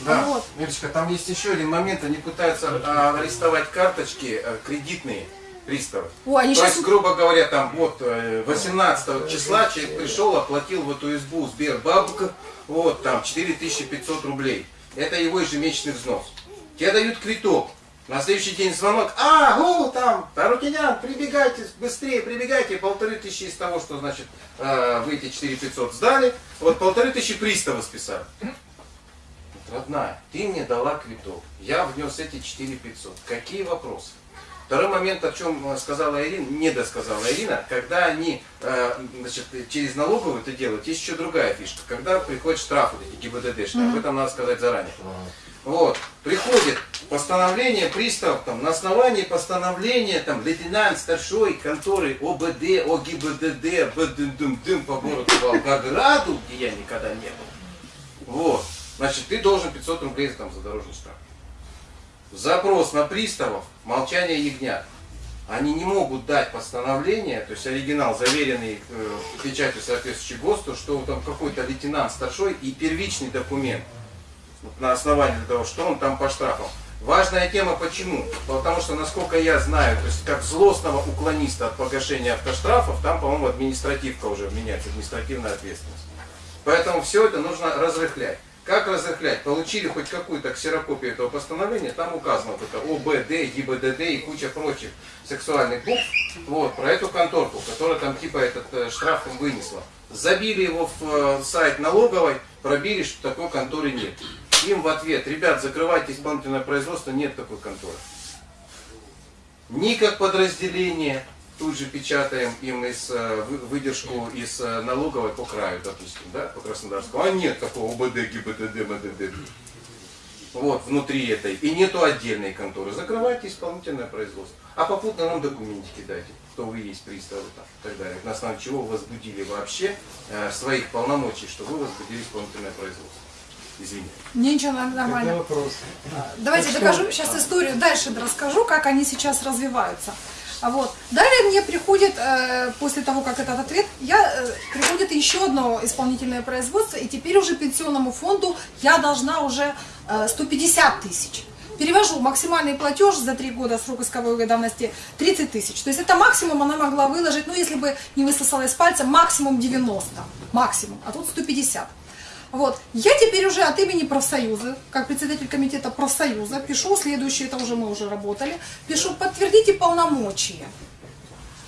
Да, Вот. Ирочка, там есть еще один момент. Они пытаются а, арестовать карточки а, кредитные приставы. О, они То сейчас... есть, грубо говоря, там вот э, 18 числа человек пришел, оплатил в эту избу Сбербанк, вот там 4500 рублей. Это его ежемесячный взнос. Тебе дают квиток. На следующий день звонок. А, о, там, Тарутинян, прибегайте, быстрее прибегайте. Полторы тысячи из того, что, значит, э, вы эти 4500 сдали, вот полторы тысячи приставы списали. Родная, ты мне дала квиток, я внес эти 4500. Какие вопросы? Второй момент, о чем э, сказала Ирина, не досказала Ирина, когда они э, значит, через налоговую это делают, есть еще другая фишка. Когда приходят штрафы, эти ГИБДД, об этом надо сказать заранее. Вот, приходит постановление приставов, там, на основании постановления, там, лейтенант старшой конторы ОБД, ОГИБДД, БДДМ по городу Волгограду, где я никогда не был. Вот, значит, ты должен 500 рублей там, за дорожный штраф. Запрос на приставов, молчание ягнят. Они не могут дать постановление, то есть оригинал, заверенный э, печатью соответствующей ГОСТу, что там какой-то лейтенант старшой и первичный документ вот на основании того, что он там по штрафам. Важная тема почему? Потому что, насколько я знаю, то есть как злостного уклониста от погашения автоштрафов, там, по-моему, административка уже меняется, административная ответственность. Поэтому все это нужно разрыхлять. Как разрыхлять? Получили хоть какую-то ксерокопию этого постановления, там указано вот это ОБД, ГИБДД и куча прочих сексуальных букв, вот, про эту конторку, которая там типа этот э, штраф вынесла. Забили его в э, сайт налоговой, пробили, что такой конторы нет. Им в ответ, ребят, закрывайте исполнительное производство, нет такой конторы. Ни как подразделение, тут же печатаем им из, э, вы- выдержку из э, налоговой по краю, допустим, да, по Краснодарскому. А нет такого ОБД, ГИБДД, МДД. Вот, внутри этой. И нету отдельной конторы. Закрывайте исполнительное производство. А попутно нам документики дайте, кто вы есть, приставы там, и так далее. На основе чего вы возбудили вообще э, своих полномочий, что вы возбудили исполнительное производство. Извините. Ничего, нормально. Вопрос. Давайте докажу сейчас историю, дальше расскажу, как они сейчас развиваются. А Вот. Далее мне приходит, э, после того, как этот ответ, я, э, приходит еще одно исполнительное производство, и теперь уже пенсионному фонду я должна уже э, 150 тысяч. Перевожу максимальный платеж за три года срок исковой давности 30 тысяч. То есть это максимум она могла выложить, ну если бы не высосала из пальца, максимум 90. Максимум, а тут 150. Вот. Я теперь уже от имени профсоюза, как председатель комитета профсоюза, пишу следующее, это уже мы уже работали, пишу, подтвердите полномочия.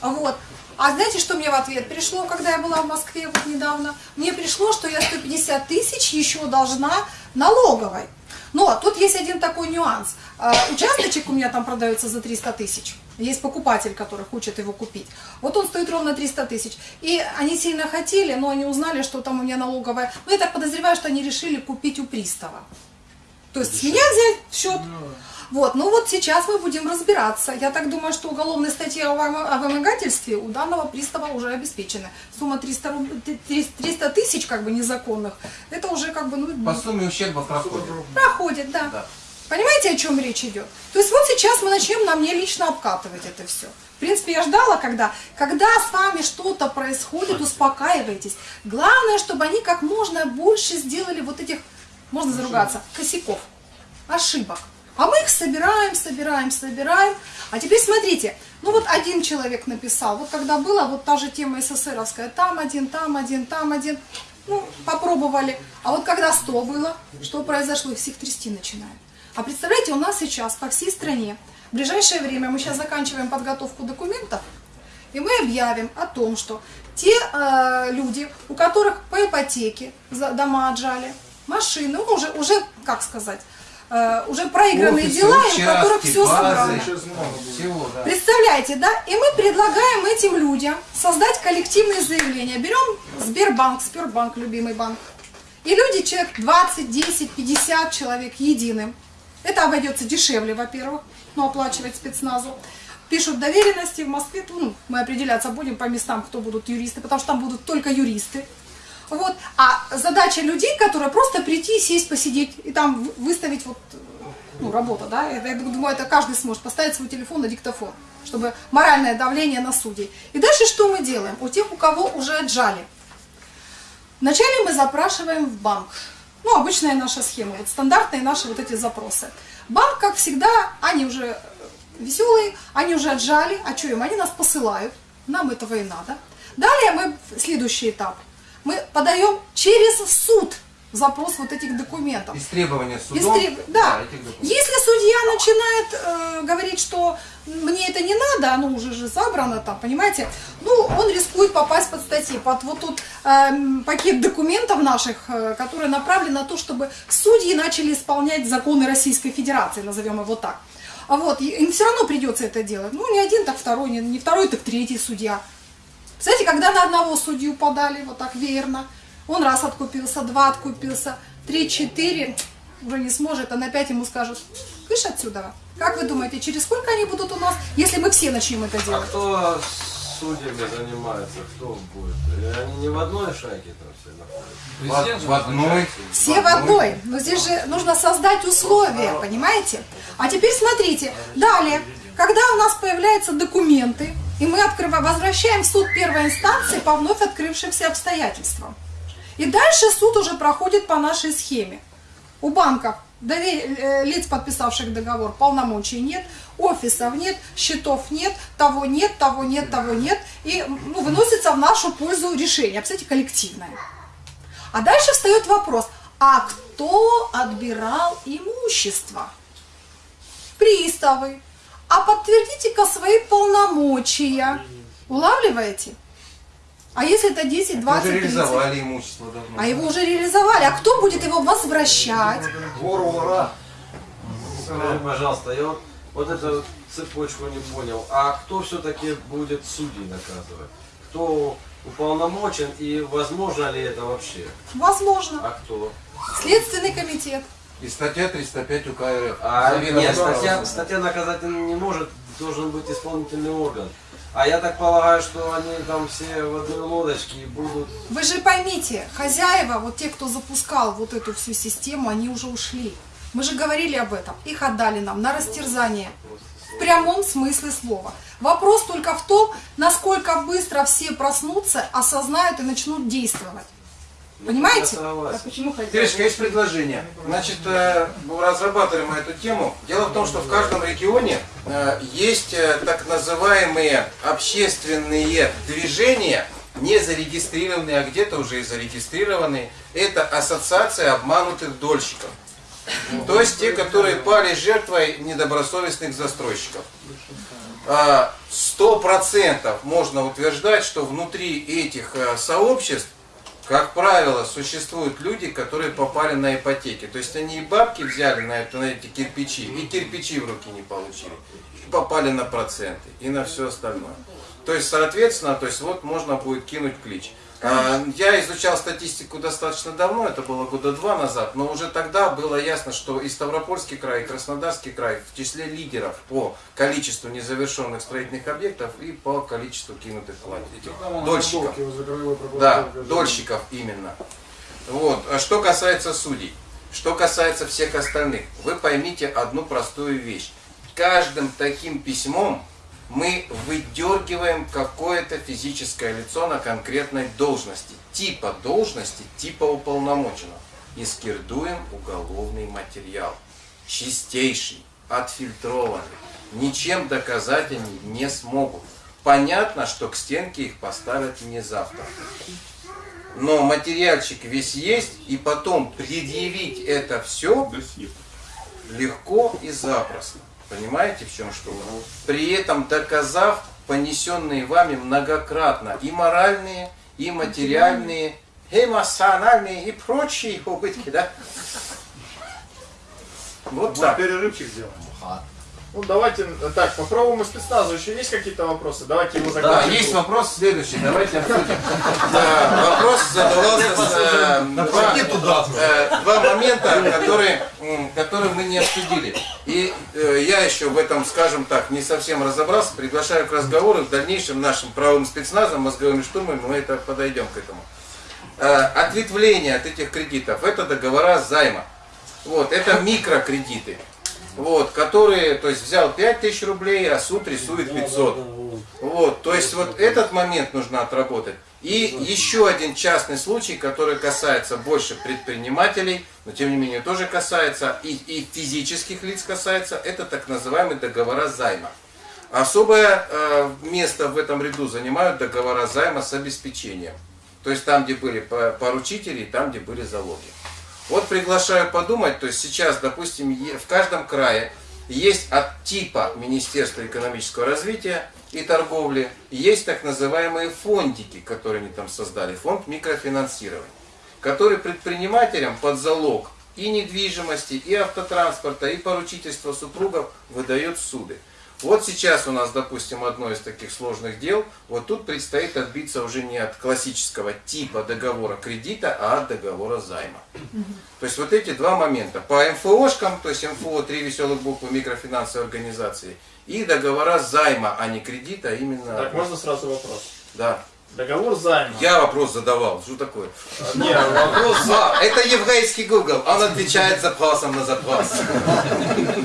Вот. А знаете, что мне в ответ пришло, когда я была в Москве вот недавно? Мне пришло, что я 150 тысяч еще должна налоговой. Но тут есть один такой нюанс. А, Участочек у меня там продается за 300 тысяч. Есть покупатель, который хочет его купить. Вот он стоит ровно 300 тысяч. И они сильно хотели, но они узнали, что там у меня налоговая. Ну, я так подозреваю, что они решили купить у пристава. То есть с меня взять в счет. Вот, ну вот сейчас мы будем разбираться. Я так думаю, что уголовная статья о вым- о вымогательстве у данного пристава уже обеспечена. Сумма 300, руб- 300 тысяч как бы незаконных, это уже как бы, ну, По сумме ущерба проходит. проходит, да. Да. Понимаете, о чем речь идет? То есть вот сейчас мы начнем на мне лично обкатывать это все. В принципе, я ждала, когда, когда с вами что-то происходит, успокаивайтесь. Главное, чтобы они как можно больше сделали вот этих, можно заругаться, косяков, ошибок. А мы их собираем, собираем, собираем. А теперь смотрите, Ну вот один человек написал, вот когда было, вот та же тема СССРовская, там один, там один, там один, ну, попробовали. А вот когда 100 было, что произошло? Их всех трясти начинают. А представляете, у нас сейчас по всей стране, в ближайшее время мы сейчас заканчиваем подготовку документов, и мы объявим о том, что те э, люди, у которых по ипотеке дома отжали, машины, ну, уже, уже, как сказать, э, уже проигранные Офисы, дела, и у которых участки, все базы, собрано. Всего, да. Представляете, да? И мы предлагаем этим людям создать коллективное заявление. Берем Сбербанк, Сбербанк, любимый банк. И люди, человек 20, 10, 50 человек единым. Это обойдется дешевле, во-первых, но оплачивать спецназу. Пишут доверенности в Москве, ну, мы определяться будем по местам, кто будут юристы, потому что там будут только юристы. Вот. А задача людей, которые просто прийти, сесть, посидеть и там вы- выставить вот, ну, работа, да, это, я думаю, это каждый сможет поставить свой телефон на диктофон, чтобы моральное давление на судей. И дальше что мы делаем? У тех, у кого уже отжали. Вначале мы запрашиваем в банк. Ну, обычная наша схема, вот стандартные наши вот эти запросы. Банк, как всегда, они уже веселые, они уже отжали, а что им? Они нас посылают, нам этого и надо. Далее мы, следующий этап, мы подаем через суд запрос вот этих документов. Из требования Из судом. треб- Да. документов. Если судья начинает э, говорить, что мне это не надо, оно уже же забрано там, понимаете, ну, он рискует попасть под статьи, под вот тут эм, пакет документов наших, э, которые направлены на то, чтобы судьи начали исполнять законы Российской Федерации, назовем его так. А вот, им все равно придется это делать. Ну, не один, так второй, не, не второй, так третий судья. Знаете, когда на одного судью подали, вот так верно, он раз откупился, два откупился, три, четыре, уже не сможет, а на пять ему скажут, кыш отсюда. Как вы думаете, через сколько они будут у нас, если мы все начнем это А делать? кто судьями занимается? Кто будет? Они не в одной шайке там все находятся? В, в одной. Все в одной. Но здесь же нужно создать условия, понимаете? А теперь смотрите, далее, когда у нас появляются документы, и мы открываем, возвращаем в суд первой инстанции по вновь открывшимся обстоятельствам. И дальше суд уже проходит по нашей схеме. У банков э, лиц, подписавших договор, полномочий нет, офисов нет, счетов нет, того нет, того нет, того нет. И ну, выносится в нашу пользу решение, кстати, коллективное. А дальше встает вопрос, а кто отбирал имущество? Приставы. А подтвердите-ка свои полномочия. Улавливаете? А если это 10, Мы 20, уже 30? реализовали имущество давно. А его уже реализовали. А кто будет его возвращать? Вору ура. Скажи, пожалуйста, я вот, вот эту цепочку не понял. А кто все-таки будет судей наказывать? Кто уполномочен и возможно ли это вообще? Возможно. А кто? Следственный комитет. И статья 305 УК РФ. А, нет, статья, статья наказательная не может, должен быть исполнительный орган. А я так полагаю, что они там все в одной лодочке и будут... Вы же поймите, хозяева, вот те, кто запускал вот эту всю систему, они уже ушли. Мы же говорили об этом. Их отдали нам на растерзание. В прямом смысле слова. Вопрос только в том, насколько быстро все проснутся, осознают и начнут действовать. Понимаете? Согласен. почему Иришка, есть предложение. Значит, э, разрабатываем мы эту тему. Дело в том, что в каждом регионе э, есть э, так называемые общественные движения, не зарегистрированные, а где-то уже и зарегистрированные. Это ассоциация обманутых дольщиков. То есть те, которые пали жертвой недобросовестных застройщиков. А, Сто процентов можно утверждать, что внутри этих сообществ как правило, существуют люди, которые попали на ипотеки. То есть они и бабки взяли на, это, на эти кирпичи, и кирпичи в руки не получили. И попали на проценты, и на все остальное. То есть, соответственно, то есть вот можно будет кинуть клич. А, Я изучал статистику достаточно давно, это было года два назад, но уже тогда было ясно, что и Ставропольский край, и Краснодарский край в числе лидеров по количеству незавершенных строительных объектов и по количеству кинутых плат- этих дольщиков. Да, дольщиков именно. Вот. А что касается судей, что касается всех остальных, вы поймите одну простую вещь. Каждым таким письмом мы выдергиваем какое-то физическое лицо на конкретной должности, типа должности, типа уполномоченного. И скирдуем уголовный материал. Чистейший, отфильтрованный, ничем доказать они не смогут. Понятно, что к стенке их поставят не завтра. Но материальчик весь есть, и потом предъявить это все легко и запросто. Понимаете, в чем что? При этом доказав понесенные вами многократно и моральные, и материальные, эмоциональные и прочие убытки, да? Вот так. Перерывчик сделаем. Ну давайте, э, так, по правому спецназу еще есть какие-то вопросы? Давайте его Да, закончим. есть вопрос следующий, давайте обсудим. Да, Вопрос задавался э, два, э, два момента, которые, мы не обсудили. И я еще в этом, скажем так, не совсем разобрался. Приглашаю к разговору в дальнейшем нашим правым спецназом, мозговыми штурмами, мы это подойдем к этому. Ответвление от этих кредитов – это договора займа. Вот, это микрокредиты. Вот, которые, то есть взял 5000 рублей, а суд рисует 500. Вот, то есть вот этот момент нужно отработать. И еще один частный случай, который касается больше предпринимателей, но тем не менее тоже касается и, и физических лиц касается, это так называемые договора займа. Особое э, место в этом ряду занимают договора займа с обеспечением. То есть там, где были по- поручители, и там, где были залоги. Вот приглашаю подумать, то есть сейчас, допустим, в каждом крае есть от типа Министерства экономического развития и торговли, есть так называемые фондики, которые они там создали, фонд микрофинансирования, который предпринимателям под залог и недвижимости, и автотранспорта, и поручительства супругов выдает суды. Вот сейчас у нас, допустим, одно из таких сложных дел, вот тут предстоит отбиться уже не от классического типа договора кредита, а от договора займа. То есть вот эти два момента. По МФОшкам, то есть МФО, три веселых буквы микрофинансовой организации, и договора займа, а не кредита, а именно... Так, можно сразу вопрос? Да. Договор займа. Я вопрос задавал, что такое? Не, вопрос, А, это еврейский Google, он отвечает запросом на запрос.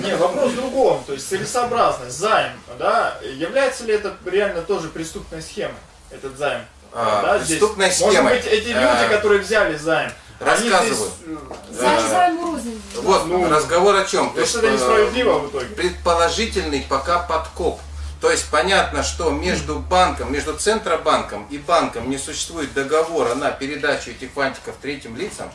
не, вопрос в другом. То есть целесообразность, займ, да, является ли это реально тоже преступной схемой, этот займ? А, да, здесь? преступной схемой. Может быть, эти люди, А, которые взяли займ, рассказываю. здесь, э, рознь. Вот Ну, разговор о чем? то есть это несправедливо в итоге. Предположительный пока подкоп. То есть понятно, что между банком, между Центробанком и банком не существует договора на передачу этих фантиков третьим лицам.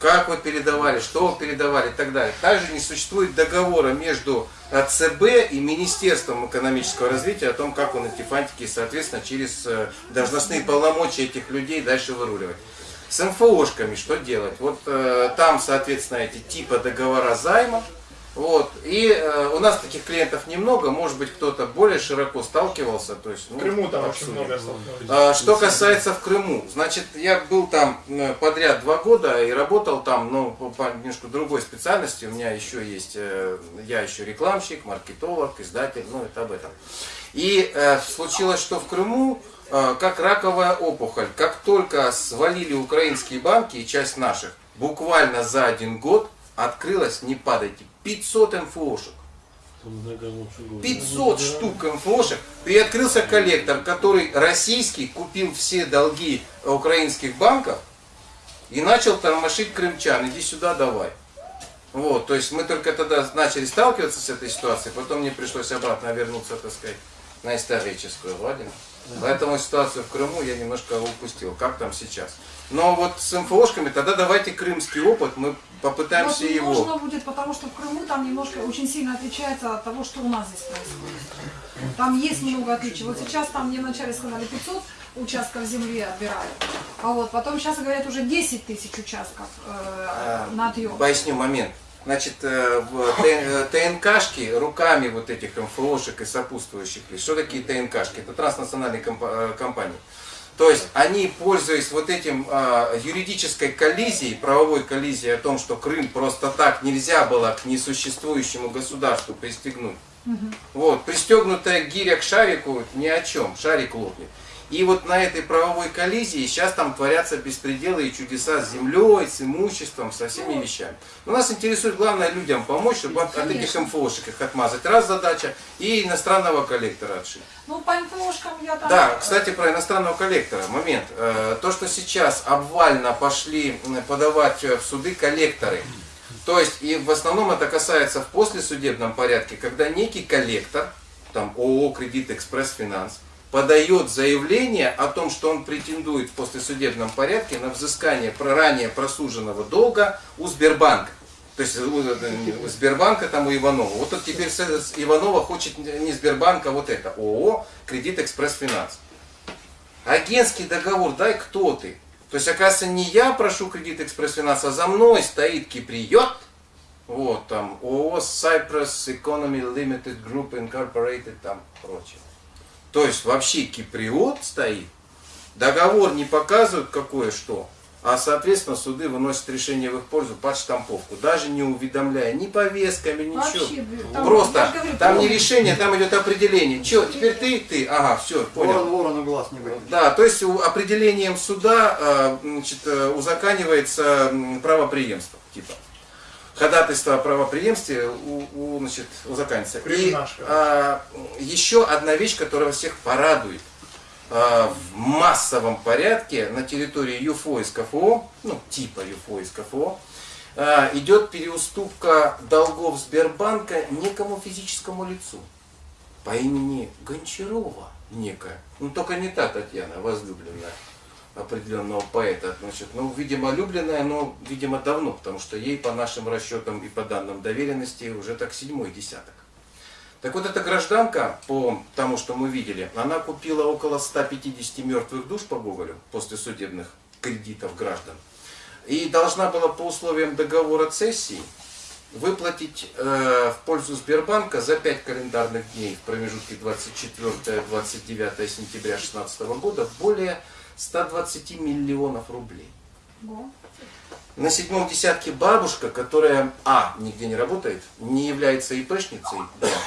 Как вы передавали, что вы передавали и так далее. Также не существует договора между ЦБ и Министерством экономического развития о том, как он эти фантики, соответственно, через э, должностные полномочия этих людей дальше выруливать. С МФОшками что делать? Вот э, там, соответственно, эти типа договора займа. Вот. И э, у нас таких клиентов немного, может быть, кто-то более широко сталкивался. То есть, ну, В Крыму там очень обсудим. много столкнулись. А, Что касается в Крыму, значит, я был там э, подряд два года и работал там, но по, по немножко другой специальности. У меня еще есть, э, я еще рекламщик, маркетолог, издатель, ну это об этом. И э, случилось, что в Крыму, э, как раковая опухоль, как только свалили украинские банки и часть наших, буквально за один год открылось, не падайте, 500 МФОшек. 500 штук МФОшек. Приоткрылся коллектор, который российский купил все долги украинских банков и начал тормошить крымчан. Иди сюда, давай. Вот, то есть мы только тогда начали сталкиваться с этой ситуацией, потом мне пришлось обратно вернуться, так сказать, на историческую родину. Поэтому ситуацию в Крыму я немножко упустил. Как там сейчас? Но вот с МФОшками, тогда давайте крымский опыт, мы попытаемся Вот его... нужно будет, потому что в Крыму там немножко очень сильно отличается от того, что у нас здесь происходит. Там есть много отличий. Вот сейчас там мне вначале сказали 500 участков земли отбирают. А вот потом сейчас говорят уже 10 тысяч участков э, А, на отъем. Поясню момент. Значит, э, в э, ТНКшки руками вот этих МФОшек и сопутствующих лиц. Что такие ТНКшки? Это транснациональные э, компании. То есть они, пользуясь вот этим э, юридической коллизией, правовой коллизией о том, что Крым просто так нельзя было к несуществующему государству пристегнуть. Вот, пристегнутая гиря к шарику ни о чем, шарик лопнет. И вот на этой правовой коллизии сейчас там творятся беспределы и чудеса с землей, с имуществом, со всеми вещами. Но нас интересует главное людям помочь, чтобы от, от этих МФОшек их отмазать. Раз задача, и иностранного коллектора отшить. Ну, по МФОшкам я там... Да, кстати, про иностранного коллектора. Момент. Э, То, что сейчас обвально пошли подавать э, в суды коллекторы, То есть, и в основном это касается в послесудебном порядке, когда некий коллектор, там ООО «Кредит Экспресс Финанс», подает заявление о том, что он претендует в послесудебном порядке на взыскание ранее просуженного долга у Сбербанка. То есть у, у Сбербанка там у Иванова. Вот тут теперь Иванова хочет не Сбербанк, а вот это. ООО «Кредит Экспресс Финанс». Агентский договор, дай кто ты. То есть, оказывается, не я прошу кредит Экспресс Финанс, а за мной стоит Киприот, вот там ООО Cyprus Economy Limited Group Incorporated, там прочее. То есть, вообще Киприот стоит, договор не показывают какое что, а, соответственно, суды выносят решение в их пользу под штамповку, даже не уведомляя ни повестками, ничего. Вообще, там, Просто, говорю, там не решение, там идет определение. Че, теперь ты, ты, ага, все, понял. Ворон ворону глаз не выйдет. Да, то есть определением суда э, значит, э, узаканивается м, правопреемство, типа. Ходатайство о правопреемстве у, у, значит, узаканится. И Криминаж, короче. а, еще одна вещь, которая всех порадует. А, в массовом порядке на территории ЮФО из КФО, ну типа ЮФО из КФО, а, идет переуступка долгов Сбербанка некому физическому лицу по имени Гончарова некая. Ну, только не та Татьяна, возлюбленная определенного поэта. Значит, ну, видимо, любленная, но, видимо, давно, потому что ей по нашим расчетам и по данным доверенности уже так седьмой десяток. Так вот, эта гражданка, по тому, что мы видели, она купила около 150 мертвых душ по Гоголю после судебных кредитов граждан. И должна была по условиям договора цессии выплатить э, в пользу Сбербанка за 5 календарных дней в промежутке 24-29 сентября 2016 года более 120 миллионов рублей. На седьмом десятке бабушка, которая А. нигде не работает, не является ИПшницей.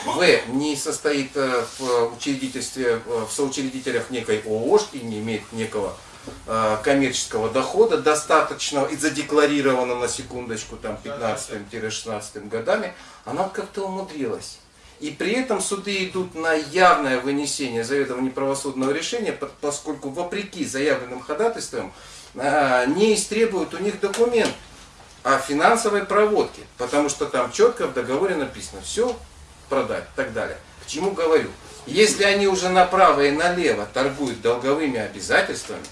В. не состоит э, в учредительстве, э, в соучредителях некой ООшки, не имеет некого э, коммерческого дохода достаточного и задекларированного на секундочку там 15-16 годами, она как-то умудрилась. И при этом суды идут на явное вынесение заведомо неправосудного решения, по- поскольку вопреки заявленным ходатайствам а, не истребуют у них документ о финансовой проводке, потому что там четко в договоре написано все продать и так далее. К чему говорю? Если они уже направо и налево торгуют долговыми обязательствами,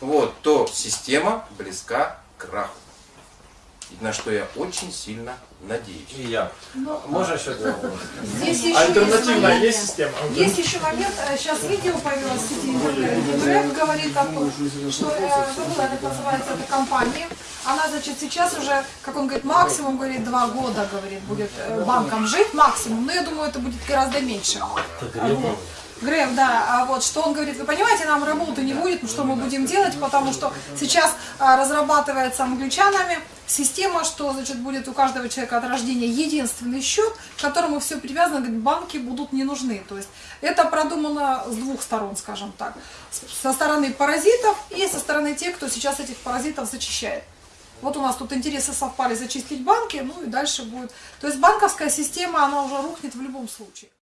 вот, то система близка к краху. На что я очень сильно надеюсь. И я. Ну, Можно еще? Здесь еще Альтернативная есть система? Есть еще момент, э, сейчас видео появилось в сети интернет, говорит о том, что, э, забыла, как называется эта компания, она, значит, сейчас уже, как он говорит, максимум, говорит, два года, говорит, будет э, банком жить, максимум, но я думаю, это будет гораздо меньше. Греф, да, а вот что он говорит, вы понимаете, нам работы не будет, ну что мы будем делать, потому что сейчас а, разрабатывается англичанами система, что значит будет у каждого человека от рождения единственный счет, к которому все привязано, говорит, банки будут не нужны. То есть это продумано с двух сторон, скажем так, со стороны паразитов и со стороны тех, кто сейчас этих паразитов зачищает. Вот у нас тут интересы совпали зачистить банки, ну и дальше будет. То есть банковская система, она уже рухнет в любом случае.